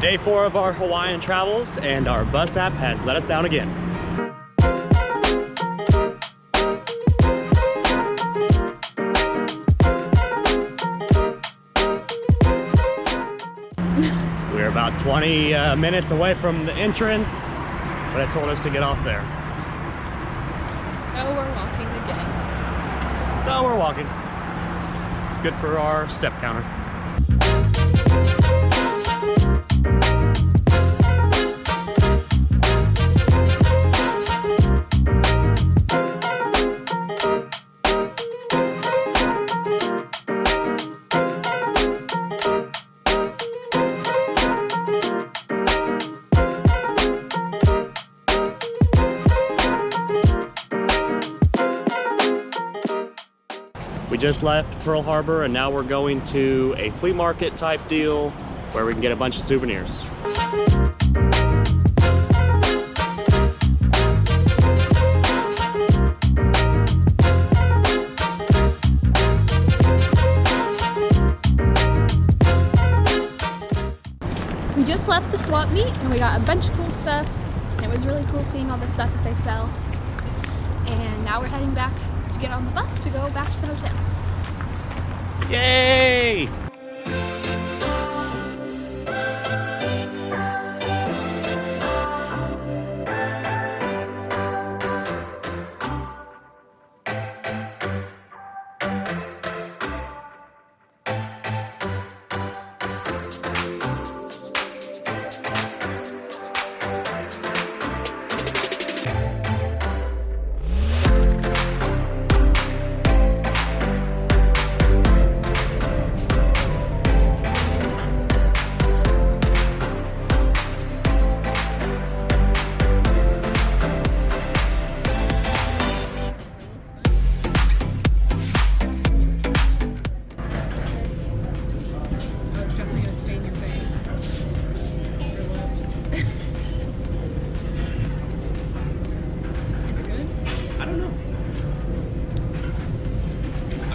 Day four of our Hawaiian travels and our bus app has let us down again. We're about 20 uh, minutes away from the entrance, but it told us to get off there. So we're walking again. So we're walking. It's good for our step counter. We just left Pearl Harbor and now we're going to a flea market type deal where we can get a bunch of souvenirs. We just left the swap meet and we got a bunch of cool stuff. And it was really cool seeing all the stuff that they sell. And now we're heading back to get on the bus to go back to the hotel. Yay!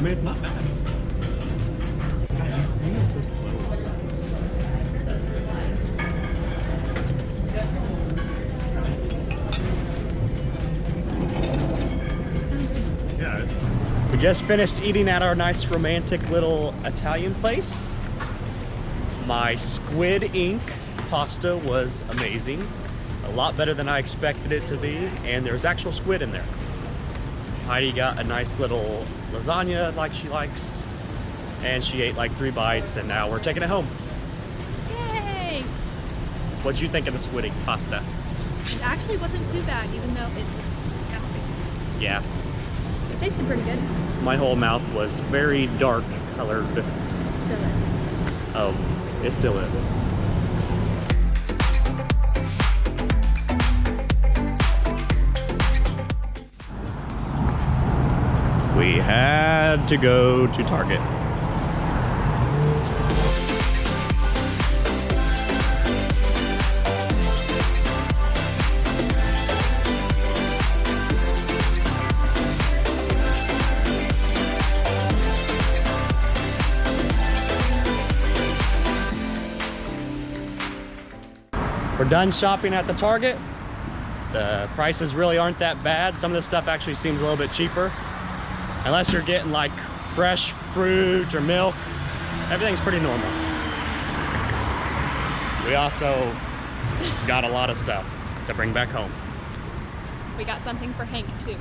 I mean, it's not bad. God, you move so slow. Yeah, it's... We just finished eating at our nice romantic little Italian place. My squid ink pasta was amazing. A lot better than I expected it to be, and there's actual squid in there. Heidi got a nice little lasagna like she likes, and she ate like three bites, and now we're taking it home. Yay! What'd you think of the squid ink pasta? It actually wasn't too bad even though it looked disgusting. Yeah, It tasted pretty good. my whole mouth was very dark colored. Still is. Oh, it still is. We had to go to Target. We're done shopping at the Target. The prices really aren't that bad. Some of this stuff actually seems a little bit cheaper. Unless you're getting like fresh fruit or milk, everything's pretty normal. We also got a lot of stuff to bring back home. We got something for Hank too.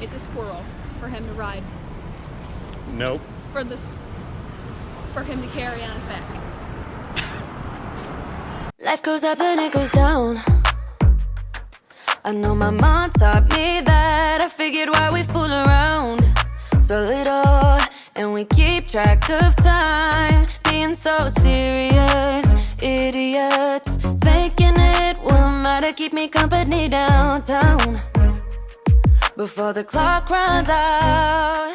It's a squirrel for him to ride. Nope. For this for him to carry on his back. Life goes up and it goes down. I know my mom taught me that. I figured why we fool around so little and we keep track of time. Being so serious, idiots. Thinking it will matter, keep me company downtown before the clock runs out.